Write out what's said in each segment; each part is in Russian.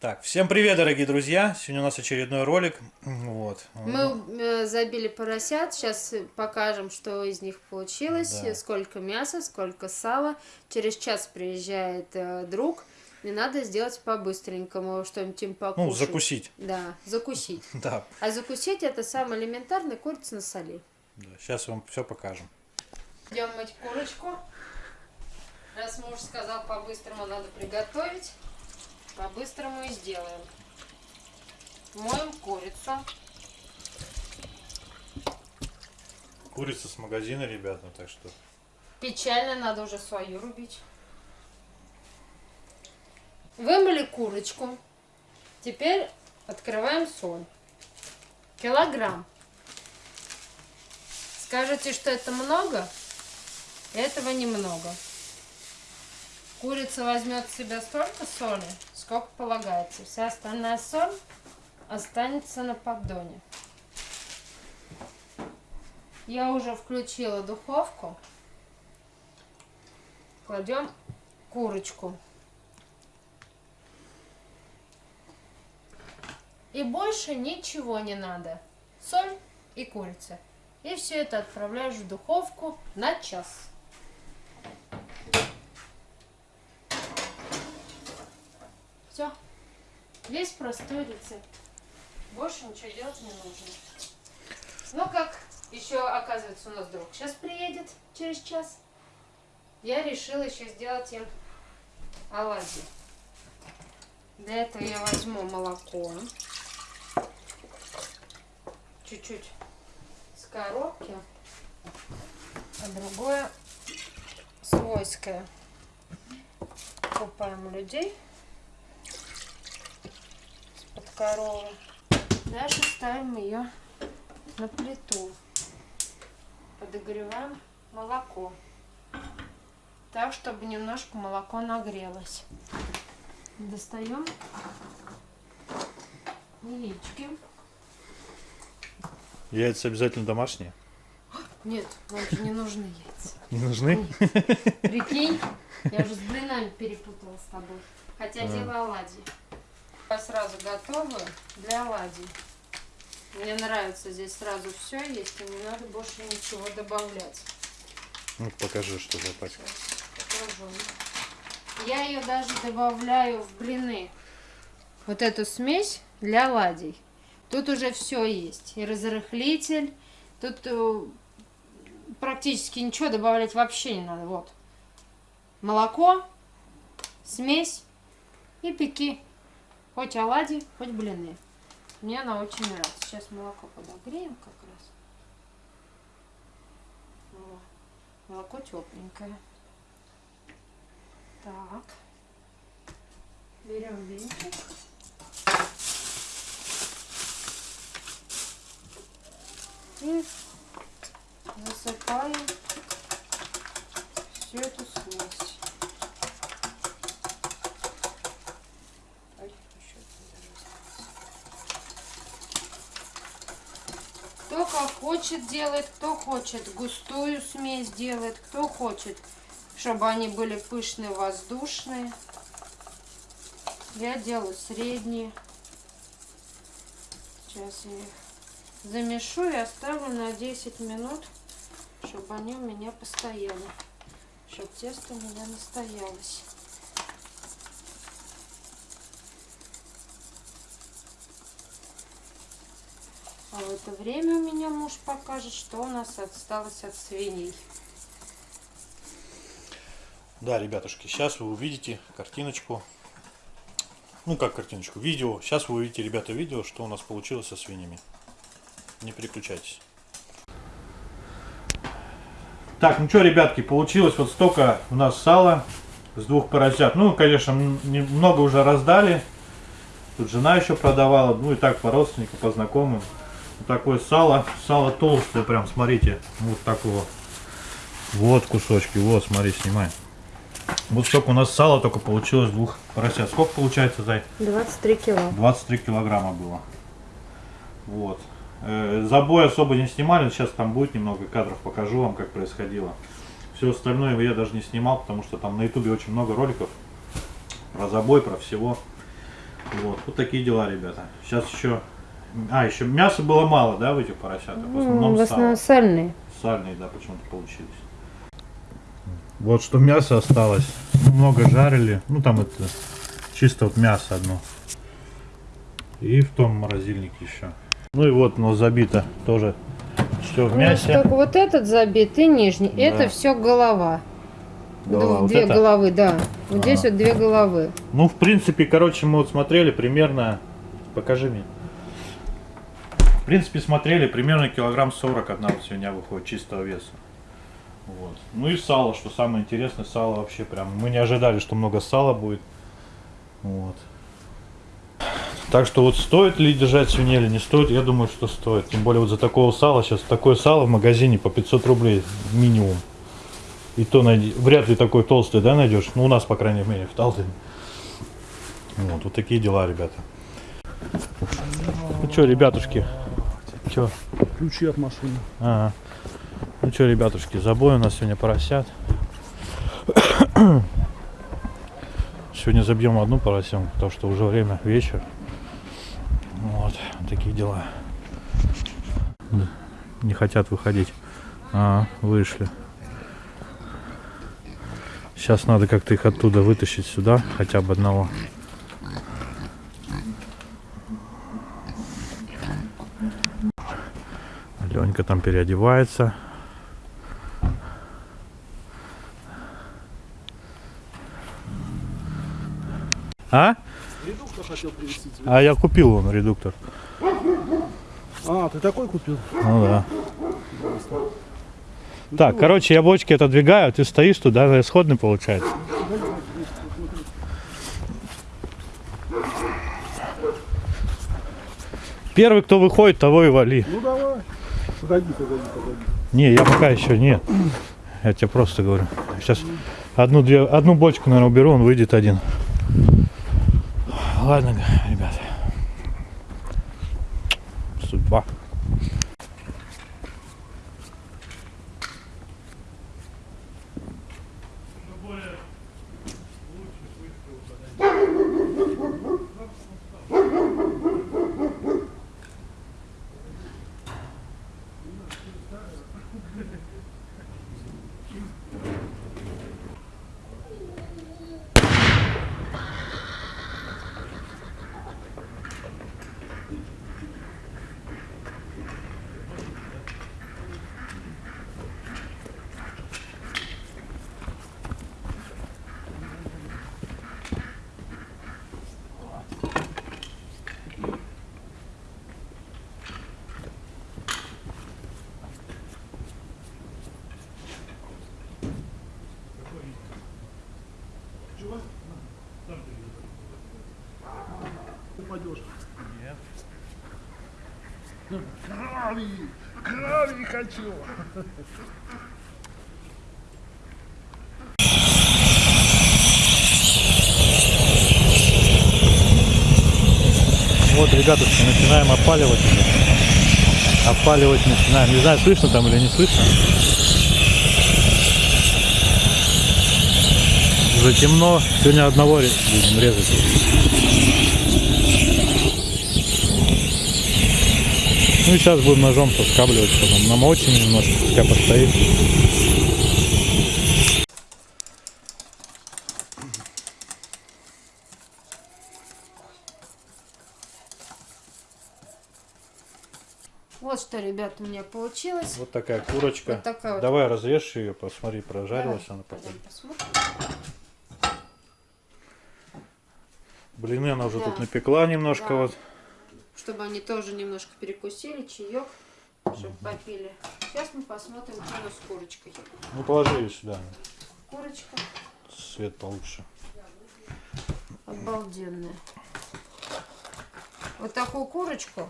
Так, всем привет, дорогие друзья! Сегодня у нас очередной ролик. Вот. Мы э, забили поросят, сейчас покажем, что из них получилось, Да. сколько мяса, сколько сала. Через час приезжает э, друг, и надо сделать по-быстренькому что-нибудь им покушать. Ну, закусить. Да, закусить. Да, А закусить это самое элементарное, курица на соли. да, сейчас вам все покажем. Идем мыть курочку. Раз муж сказал, по-быстрому надо приготовить, по-быстрому и сделаем. Моем курицу. Курица с магазина, ребята, так что... Печально, надо уже свою рубить. Вымыли курочку. Теперь открываем соль. Килограмм. Скажете, что это много? Этого немного. Курица возьмет в себя столько соли, сколько полагается. Вся остальная соль останется на поддоне. Я уже включила духовку. Кладем курочку. И больше ничего не надо. Соль и курица. И все это отправляешь в духовку на час. Все. Весь простой рецепт. Больше ничего делать не нужно. Ну как, еще оказывается у нас друг сейчас приедет через час. Я решила еще сделать им оладьи. Для этого я возьму молоко. Чуть-чуть с коробки. А другое свойское. Купаем людей коровы. Дальше ставим ее на плиту. Подогреваем молоко. Так, чтобы немножко молоко нагрелось. Достаем яички. Яйца обязательно домашние? Нет, нам же не нужны яйца. Не нужны? Прикинь, я уже с блинами перепутала с тобой. Хотя А. делаю оладьи. Я сразу готовую для оладий. Мне нравится здесь сразу все есть, и не надо больше ничего добавлять. Ну, покажи, что за пачка. Покажу. Я ее даже добавляю в блины. Вот эту смесь для оладий. Тут уже все есть. И разрыхлитель. Тут э, практически ничего добавлять вообще не надо. Вот. Молоко, смесь и пеки. Хоть оладьи, хоть блины. Мне она очень нравится. Сейчас молоко подогреем как раз. Молоко тепленькое. Так. Берем венчик. И засыпаем всю эту смесь. Ой, еще Кто как хочет делает, кто хочет густую смесь делает, кто хочет, чтобы они были пышные, воздушные. Я делаю средние. Сейчас я их замешу и оставлю на 10 минут, чтобы они у меня постояли. Чтобы тесто у меня настоялось. В это время у меня муж покажет, что у нас осталось от свиней. Да, ребятушки, сейчас вы увидите картиночку. Ну, как картиночку, видео. Сейчас вы увидите, ребята, видео, что у нас получилось со свиньями. Не переключайтесь. Так, ну что, ребятки, получилось вот столько у нас сала с двух поросят. Ну, конечно, м- немного уже раздали. Тут жена еще продавала, ну и так по родственникам, по знакомым. Такое сало, сало толстое прям, смотрите, вот такого. Вот кусочки, вот, смотри, снимай. Вот столько у нас сала только получилось двух поросят. Сколько получается, Зай? 23 кило. 23 килограмма было. Вот. Э, Забой особо не снимали, сейчас там будет немного кадров, покажу вам, как происходило. Все остальное я даже не снимал, потому что там на ютубе очень много роликов про забой, про всего. Вот, вот такие дела, ребята. Сейчас еще... А, еще мяса было мало, да, в этих поросятах? В основном в сало. основном сальные. Сальные, да, почему-то получились. Вот что мясо осталось. Много жарили. Ну там это чисто вот мясо одно. И в том морозильнике еще. Ну и вот, но забито тоже все в мясе. только вот этот забит и нижний. Да. Это все голова. Голова. Ду- Вот две это? головы, да. Вот Ага. здесь вот две головы. Ну, в принципе, короче, мы вот смотрели примерно... Покажи мне. Принципе, смотрели примерно килограмм 40 одна вот свинья выходит чистого веса. Вот. Ну и сало, что самое интересное, сало вообще прям... Мы не ожидали, что много сала будет. Вот. Так что вот стоит ли держать свиней или не стоит, я думаю, что стоит. Тем более вот за такого сала, сейчас такое сало в магазине по 500 рублей минимум. И то найди, вряд ли такой толстый, да, найдешь? Ну, у нас, по крайней мере, в Талдыне. Вот, вот такие дела, ребята. Ну что, ребятушки? Че? Ключи от машины. Ага. Ну что, ребятушки, забой у нас сегодня поросят. Сегодня забьем одну поросенку, потому что уже время, вечер. Вот, такие дела. Не хотят выходить. А, вышли. Сейчас надо как-то их оттуда вытащить сюда, хотя бы одного. Ленька там переодевается. А? Редуктор хотел привезти тебе. А я купил он редуктор. А, ты такой купил? Ну да. Так, короче, я бочки отодвигаю, ты стоишь туда, исходный получается. Первый, кто выходит, того и вали. Ну давай. Погоди, погоди. Не, я пока еще нет. Я тебе просто говорю. Сейчас одну, две, одну бочку, наверное, уберу, он выйдет один. Ладно, ребят. Судьба. Упадешь. Нет. Крови! Крови хочу! Вот, ребятушки, начинаем опаливать уже. Опаливать начинаем. Не знаю, слышно там или не слышно. Уже темно. Сегодня одного будем резать. Ну и сейчас будем ножом соскабливать, потом намочим немножко, пускай постоит. Вот что, ребят, у меня получилось. Вот такая курочка. Вот такая вот. Давай разрежь ее, посмотри, прожарилась она пока. Пойдем посмотрим. Блины она уже Да. тут напекла немножко Да. вот. Чтобы они тоже немножко перекусили, чаек, чтобы попили. Сейчас мы посмотрим, что у нас с курочкой. Ну положи ее сюда, Курочка свет получше. обалденная. Вот такую курочку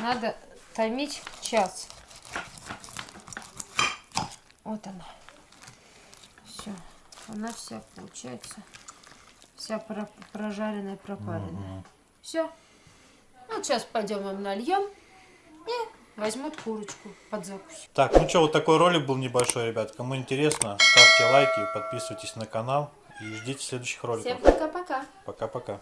надо томить час. Вот она. Все. Она вся получается. Вся про- прожаренная, пропаренная. Все. Вот сейчас пойдем им нальем и возьмут курочку под закусь. Так, ну что, вот такой ролик был небольшой, ребят. Кому интересно, ставьте лайки, подписывайтесь на канал и ждите следующих роликов. Всем пока-пока. Пока-пока.